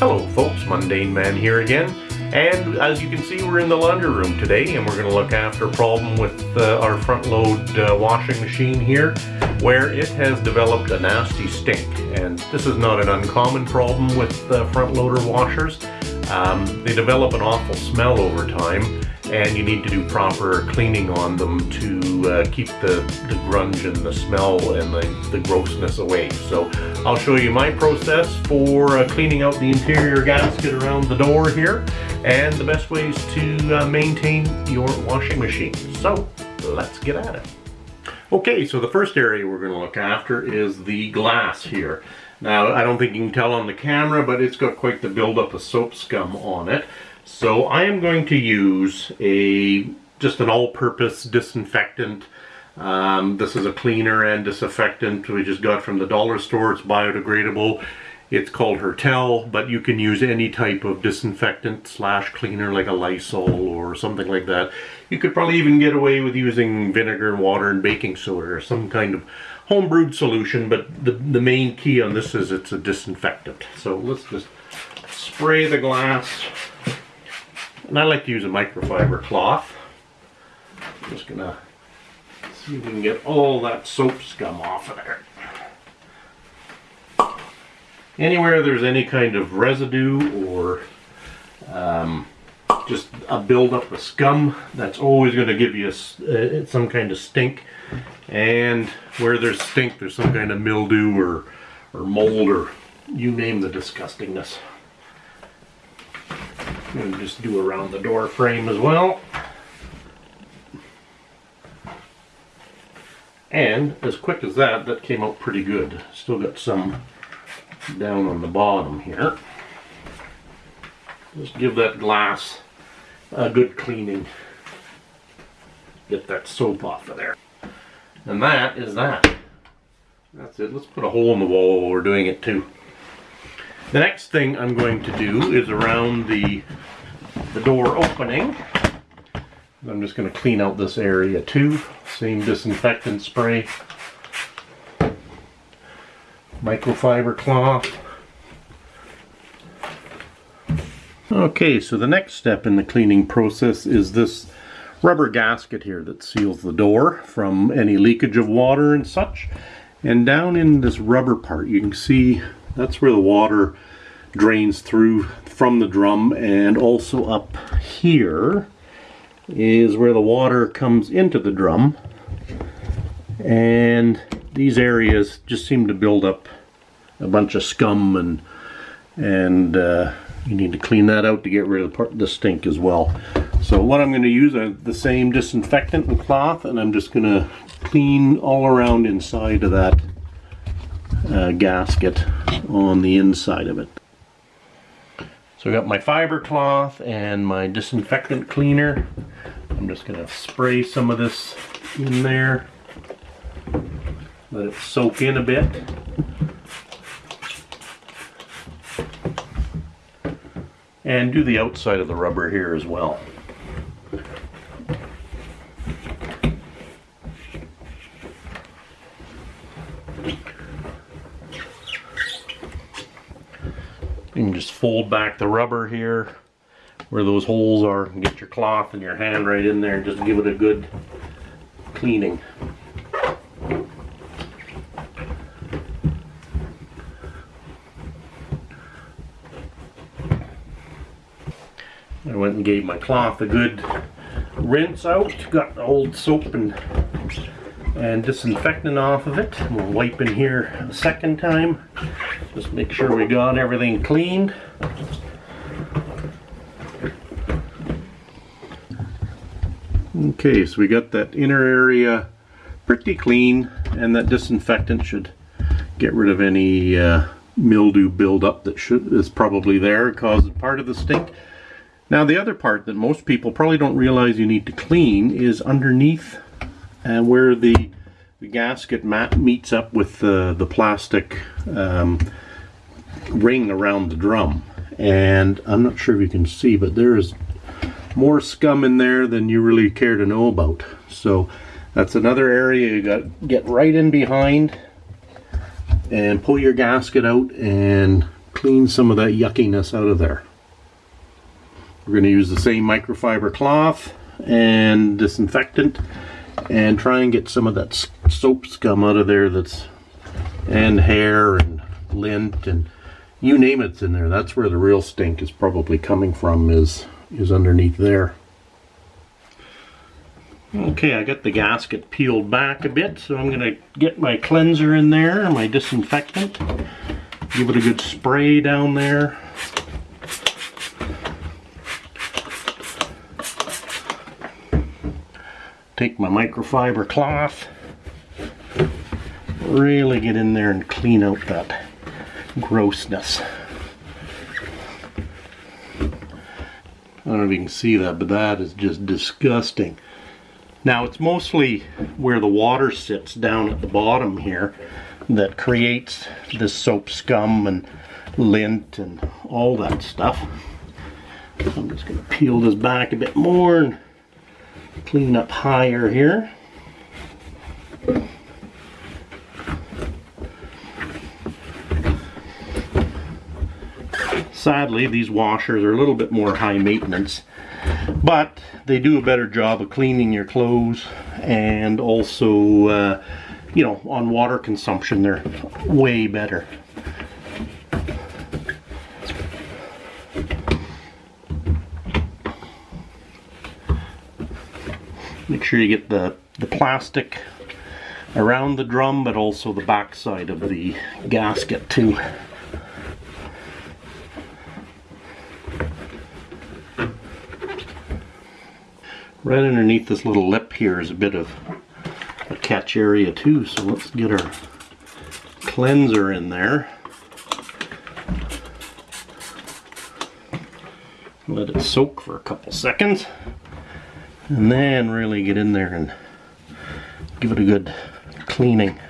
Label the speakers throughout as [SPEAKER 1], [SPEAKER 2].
[SPEAKER 1] Hello folks, Mundane Man here again. And as you can see, we're in the laundry room today and we're going to look after a problem with uh, our front load uh, washing machine here where it has developed a nasty stink. And this is not an uncommon problem with uh, front loader washers. Um, they develop an awful smell over time and you need to do proper cleaning on them to uh, keep the, the grunge and the smell and the, the grossness away. So I'll show you my process for uh, cleaning out the interior gasket around the door here and the best ways to uh, maintain your washing machine. So let's get at it. Okay, so the first area we're going to look after is the glass here. Now, I don't think you can tell on the camera, but it's got quite the buildup of soap scum on it. So I am going to use a just an all-purpose disinfectant. Um, this is a cleaner and disinfectant we just got from the dollar store. It's biodegradable. It's called Hertel, but you can use any type of disinfectant slash cleaner like a Lysol or something like that. You could probably even get away with using vinegar and water and baking soda or some kind of homebrewed solution, but the, the main key on this is it's a disinfectant. So let's just spray the glass and I like to use a microfiber cloth. I'm just gonna see if we can get all that soap scum off of there. Anywhere there's any kind of residue or um, just a buildup of scum, that's always going to give you a, uh, some kind of stink. And where there's stink, there's some kind of mildew or, or mold or you name the disgustingness. And just do around the door frame as well. And as quick as that, that came out pretty good. Still got some down on the bottom here. Just give that glass a good cleaning. Get that soap off of there. And that is that. That's it. Let's put a hole in the wall while we're doing it too. The next thing I'm going to do is around the, the door opening. I'm just going to clean out this area too. Same disinfectant spray. Microfiber cloth. Okay, so the next step in the cleaning process is this rubber gasket here that seals the door from any leakage of water and such. And down in this rubber part, you can see that's where the water drains through from the drum and also up here is where the water comes into the drum and these areas just seem to build up a bunch of scum and and uh, you need to clean that out to get rid of the, part, the stink as well. So what I'm going to use are the same disinfectant and cloth and I'm just going to clean all around inside of that uh, gasket on the inside of it. So I got my fiber cloth and my disinfectant cleaner. I'm just going to spray some of this in there. Let it soak in a bit. And do the outside of the rubber here as well. Fold back the rubber here where those holes are get your cloth and your hand right in there and just give it a good cleaning. I went and gave my cloth a good rinse out, got the old soap and and disinfectant off of it. We'll wipe in here a second time. Just make sure we got everything cleaned. Okay, so we got that inner area pretty clean and that disinfectant should get rid of any uh, mildew buildup that should is probably there causing part of the stink. Now the other part that most people probably don't realize you need to clean is underneath and where the, the gasket mat meets up with the, the plastic um, ring around the drum. And I'm not sure if you can see, but there is more scum in there than you really care to know about. So that's another area you got get right in behind and pull your gasket out and clean some of that yuckiness out of there. We're going to use the same microfiber cloth and disinfectant and try and get some of that soap scum out of there that's and hair and lint and you name it's in there. That's where the real stink is probably coming from is is underneath there. Okay, I got the gasket peeled back a bit, so I'm going to get my cleanser in there, my disinfectant. Give it a good spray down there. Take my microfiber cloth, really get in there and clean out that grossness. I don't know if you can see that, but that is just disgusting. Now it's mostly where the water sits down at the bottom here that creates this soap scum and lint and all that stuff. I'm just going to peel this back a bit more and clean up higher here. Sadly, these washers are a little bit more high maintenance, but they do a better job of cleaning your clothes and also, uh, you know, on water consumption, they're way better. Make sure you get the, the plastic around the drum, but also the back side of the gasket too. Right underneath this little lip here is a bit of a catch area too, so let's get our cleanser in there. Let it soak for a couple seconds. And then really get in there and give it a good cleaning.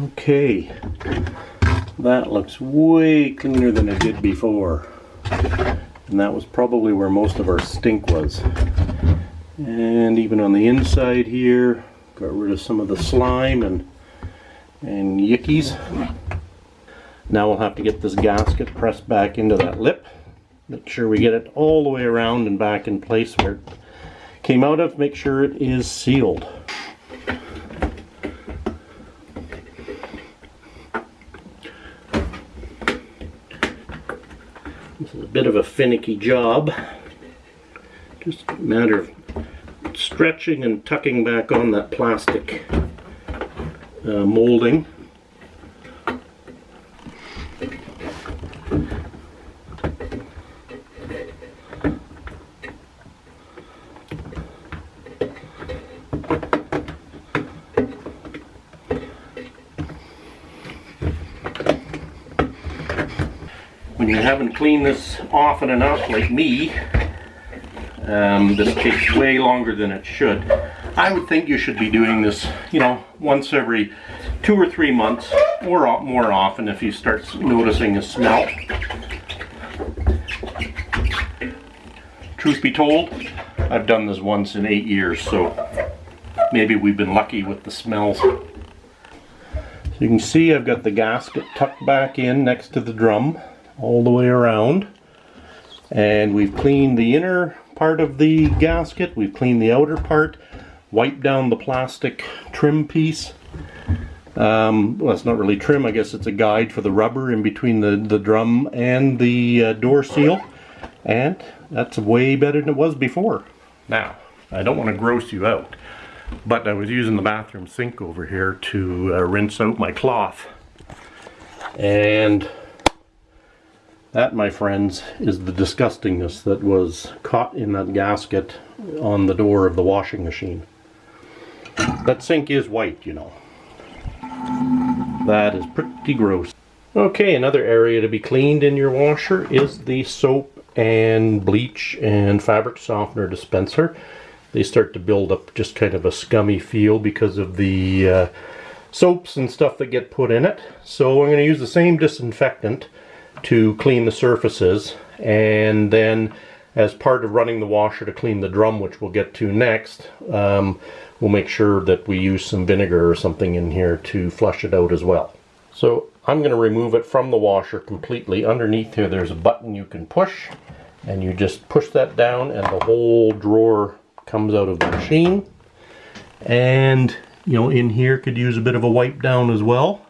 [SPEAKER 1] Okay, that looks way cleaner than it did before and that was probably where most of our stink was. And even on the inside here got rid of some of the slime and and yickies. Now we'll have to get this gasket pressed back into that lip. Make sure we get it all the way around and back in place where it came out of. Make sure it is sealed This is a bit of a finicky job. Just a matter of stretching and tucking back on that plastic uh, molding. You haven't cleaned this often enough like me. Um, this takes way longer than it should. I would think you should be doing this you know once every two or three months or more often if you start noticing a smell. Truth be told I've done this once in eight years so maybe we've been lucky with the smells. So you can see I've got the gasket tucked back in next to the drum all the way around. And we've cleaned the inner part of the gasket, we've cleaned the outer part, wiped down the plastic trim piece. Um, well, it's not really trim, I guess it's a guide for the rubber in between the, the drum and the uh, door seal. And that's way better than it was before. Now, I don't want to gross you out, but I was using the bathroom sink over here to uh, rinse out my cloth. And that, my friends, is the disgustingness that was caught in that gasket on the door of the washing machine. That sink is white, you know. That is pretty gross. Okay, another area to be cleaned in your washer is the soap and bleach and fabric softener dispenser. They start to build up just kind of a scummy feel because of the uh, soaps and stuff that get put in it. So I'm going to use the same disinfectant to clean the surfaces and then as part of running the washer to clean the drum which we'll get to next um, we'll make sure that we use some vinegar or something in here to flush it out as well So I'm going to remove it from the washer completely. Underneath here there's a button you can push and you just push that down and the whole drawer comes out of the machine. And you know in here could use a bit of a wipe down as well.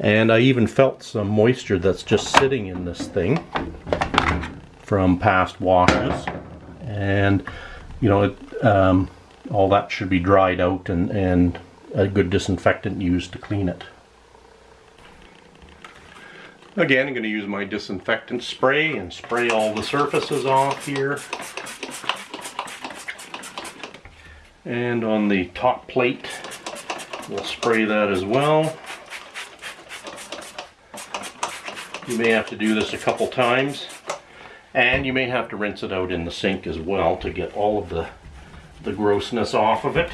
[SPEAKER 1] And I even felt some moisture that's just sitting in this thing from past washes. And you know, it, um, all that should be dried out and, and a good disinfectant used to clean it. Again, I'm going to use my disinfectant spray and spray all the surfaces off here. And on the top plate, we'll spray that as well. You may have to do this a couple times. And you may have to rinse it out in the sink as well to get all of the, the grossness off of it.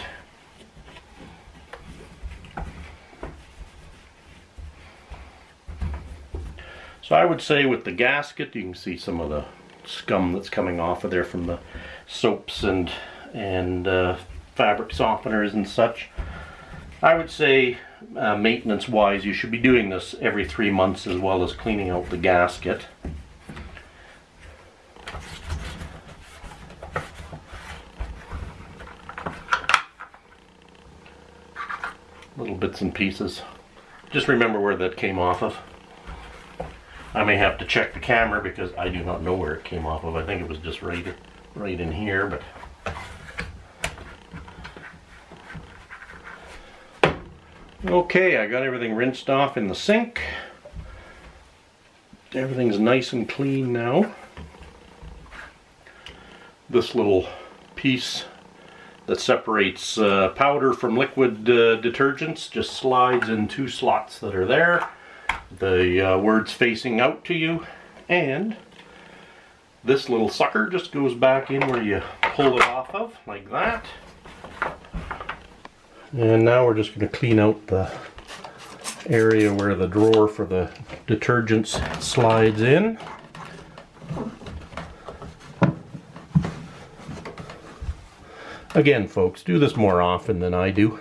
[SPEAKER 1] So I would say with the gasket, you can see some of the scum that's coming off of there from the soaps and and uh, fabric softeners and such. I would say uh, maintenance wise you should be doing this every three months as well as cleaning out the gasket. Little bits and pieces. Just remember where that came off of. I may have to check the camera because I do not know where it came off of. I think it was just right, right in here, but Okay, I got everything rinsed off in the sink. Everything's nice and clean now. This little piece that separates uh, powder from liquid uh, detergents just slides in two slots that are there the uh, words facing out to you and this little sucker just goes back in where you pull it off of like that and now we're just going to clean out the area where the drawer for the detergents slides in again folks do this more often than I do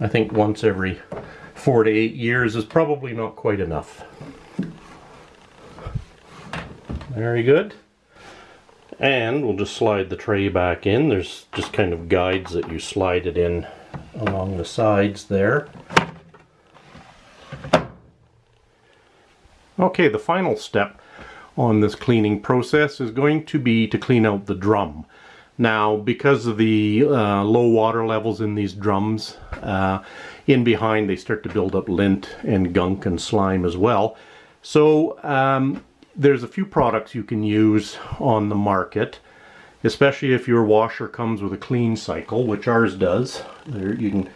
[SPEAKER 1] I think once every four to eight years is probably not quite enough. Very good. And we'll just slide the tray back in. There's just kind of guides that you slide it in along the sides there. Okay, the final step on this cleaning process is going to be to clean out the drum. Now, because of the uh, low water levels in these drums, uh, in behind they start to build up lint and gunk and slime as well. So um, there's a few products you can use on the market, especially if your washer comes with a clean cycle, which ours does. There, you can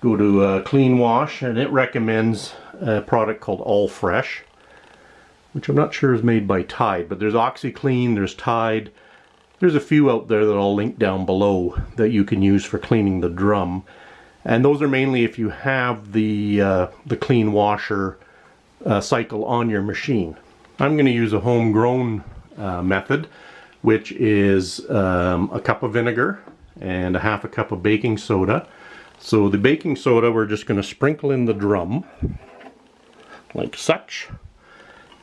[SPEAKER 1] go to a Clean Wash and it recommends a product called Affresh, which I'm not sure is made by Tide, but there's OxiClean, there's Tide, there's a few out there that I'll link down below that you can use for cleaning the drum. And those are mainly if you have the, uh, the clean washer uh, cycle on your machine. I'm going to use a homegrown uh, method, which is um, a cup of vinegar and a half a cup of baking soda. So the baking soda we're just going to sprinkle in the drum like such.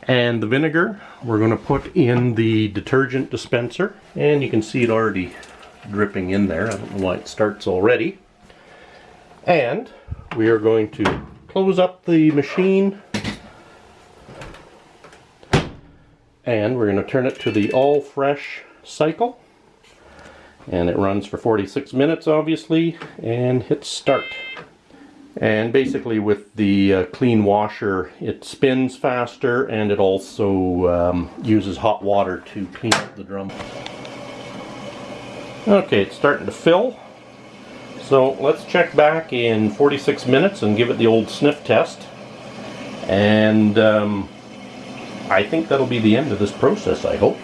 [SPEAKER 1] And the vinegar we're going to put in the detergent dispenser and you can see it already dripping in there. I don't know why it starts already. And we are going to close up the machine and we're going to turn it to the Affresh cycle. And it runs for 46 minutes obviously and hit start. And basically with the uh, clean washer it spins faster and it also um, uses hot water to clean up the drum. Okay it's starting to fill. So let's check back in 46 minutes and give it the old sniff test. And um, I think that'll be the end of this process, I hope.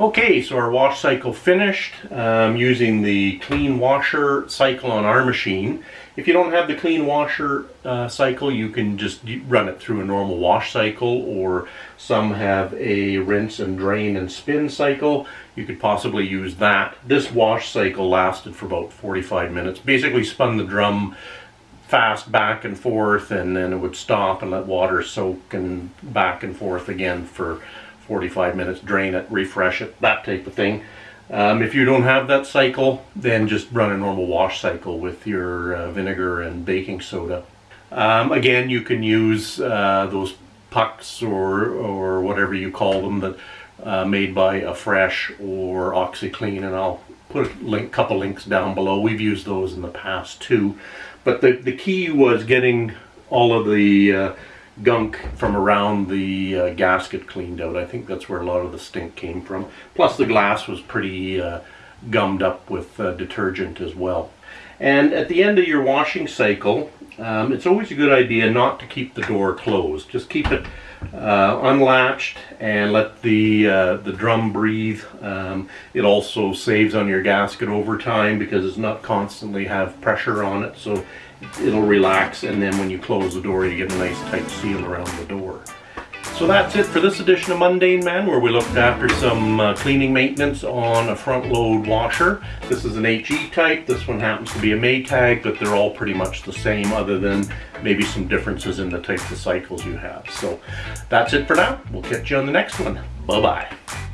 [SPEAKER 1] Okay, so our wash cycle finished um, using the clean washer cycle on our machine. If you don't have the clean washer uh, cycle, you can just run it through a normal wash cycle or some have a rinse and drain and spin cycle. You could possibly use that. This wash cycle lasted for about 45 minutes. Basically spun the drum fast back and forth and then it would stop and let water soak and back and forth again for 45 minutes, drain it, refresh it, that type of thing. Um, if you don't have that cycle, then just run a normal wash cycle with your uh, vinegar and baking soda. Um, again, you can use uh, those pucks or, or whatever you call them that uh, made by Affresh or OxiClean and I'll put a link, couple links down below. We've used those in the past too. But the, the key was getting all of the uh, gunk from around the uh, gasket cleaned out. I think that's where a lot of the stink came from. Plus the glass was pretty uh, gummed up with uh, detergent as well. And at the end of your washing cycle, um, it's always a good idea not to keep the door closed. Just keep it uh, unlatched and let the uh, the drum breathe. Um, it also saves on your gasket over time because it's not constantly have pressure on it, so it'll relax. And then when you close the door, you get a nice tight seal around the door. So that's it for this edition of Mundane Man, where we looked after some uh, cleaning maintenance on a front load washer. This is an HE type, this one happens to be a Maytag, but they're all pretty much the same other than maybe some differences in the types of cycles you have. So that's it for now. We'll catch you on the next one. Bye-bye.